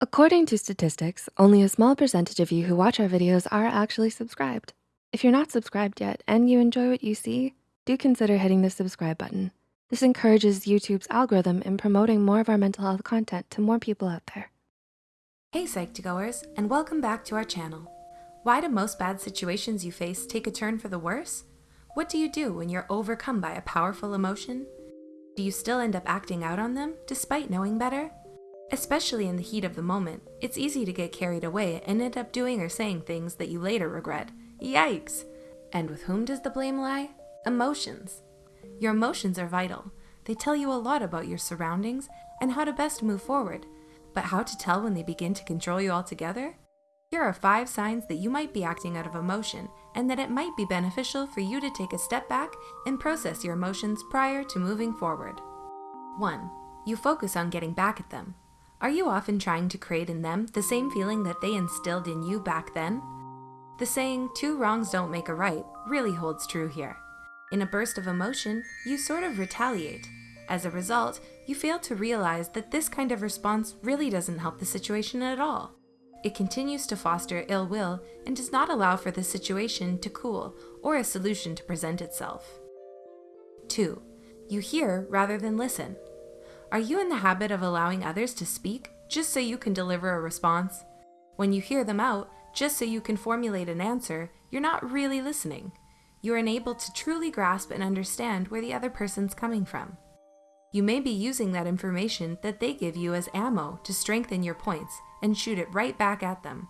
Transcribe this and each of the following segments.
According to statistics, only a small percentage of you who watch our videos are actually subscribed. If you're not subscribed yet and you enjoy what you see, do consider hitting the subscribe button. This encourages YouTube's algorithm in promoting more of our mental health content to more people out there. Hey Psych2Goers, and welcome back to our channel. Why do most bad situations you face take a turn for the worse? What do you do when you're overcome by a powerful emotion? Do you still end up acting out on them despite knowing better? Especially in the heat of the moment, it's easy to get carried away and end up doing or saying things that you later regret. Yikes! And with whom does the blame lie? Emotions. Your emotions are vital. They tell you a lot about your surroundings and how to best move forward. But how to tell when they begin to control you altogether? Here are five signs that you might be acting out of emotion and that it might be beneficial for you to take a step back and process your emotions prior to moving forward. 1. You focus on getting back at them. Are you often trying to create in them the same feeling that they instilled in you back then? The saying, two wrongs don't make a right, really holds true here. In a burst of emotion, you sort of retaliate. As a result, you fail to realize that this kind of response really doesn't help the situation at all. It continues to foster ill will and does not allow for the situation to cool or a solution to present itself. 2. You hear rather than listen. Are you in the habit of allowing others to speak just so you can deliver a response? When you hear them out, just so you can formulate an answer, you're not really listening. You're unable to truly grasp and understand where the other person's coming from. You may be using that information that they give you as ammo to strengthen your points and shoot it right back at them.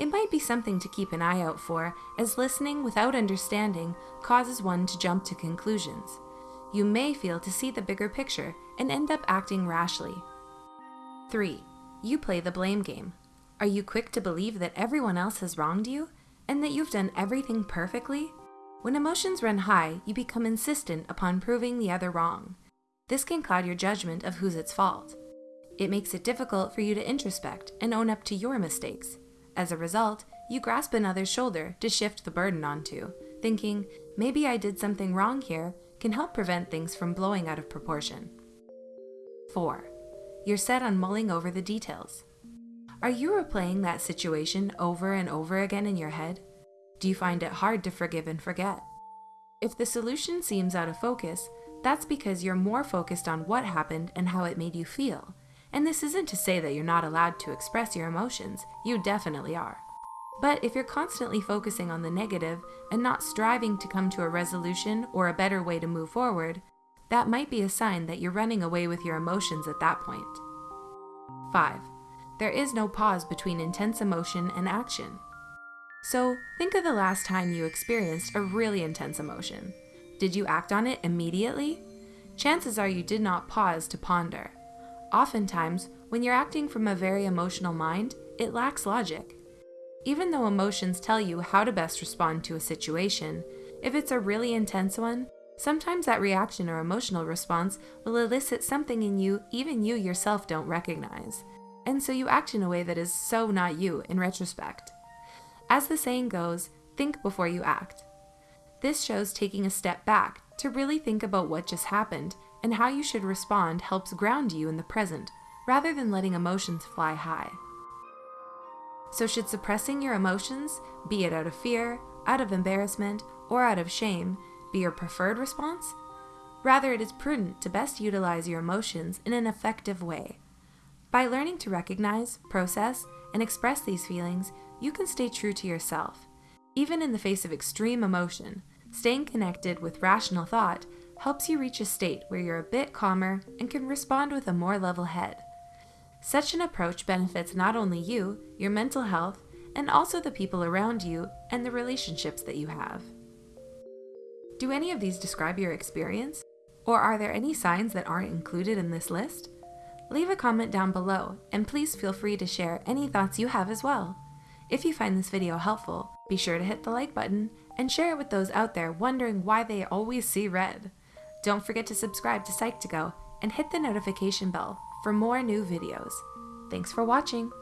It might be something to keep an eye out for, as listening without understanding causes one to jump to conclusions you may fail to see the bigger picture and end up acting rashly. 3. You play the blame game. Are you quick to believe that everyone else has wronged you and that you've done everything perfectly? When emotions run high, you become insistent upon proving the other wrong. This can cloud your judgment of who's at fault. It makes it difficult for you to introspect and own up to your mistakes. As a result, you grasp another's shoulder to shift the burden onto, thinking, maybe I did something wrong here can help prevent things from blowing out of proportion. 4. You're set on mulling over the details. Are you replaying that situation over and over again in your head? Do you find it hard to forgive and forget? If the solution seems out of focus, that's because you're more focused on what happened and how it made you feel. And this isn't to say that you're not allowed to express your emotions, you definitely are. But if you're constantly focusing on the negative and not striving to come to a resolution or a better way to move forward, that might be a sign that you're running away with your emotions at that point. 5. There is no pause between intense emotion and action. So think of the last time you experienced a really intense emotion. Did you act on it immediately? Chances are you did not pause to ponder. Oftentimes, when you're acting from a very emotional mind, it lacks logic. Even though emotions tell you how to best respond to a situation, if it's a really intense one, sometimes that reaction or emotional response will elicit something in you even you yourself don't recognize. And so you act in a way that is so not you in retrospect. As the saying goes, think before you act. This shows taking a step back to really think about what just happened and how you should respond helps ground you in the present rather than letting emotions fly high. So should suppressing your emotions, be it out of fear, out of embarrassment, or out of shame, be your preferred response? Rather, it is prudent to best utilize your emotions in an effective way. By learning to recognize, process, and express these feelings, you can stay true to yourself. Even in the face of extreme emotion, staying connected with rational thought helps you reach a state where you're a bit calmer and can respond with a more level head. Such an approach benefits not only you, your mental health, and also the people around you and the relationships that you have. Do any of these describe your experience? Or are there any signs that aren't included in this list? Leave a comment down below, and please feel free to share any thoughts you have as well. If you find this video helpful, be sure to hit the like button and share it with those out there wondering why they always see red. Don't forget to subscribe to Psych2Go and hit the notification bell for more new videos. Thanks for watching!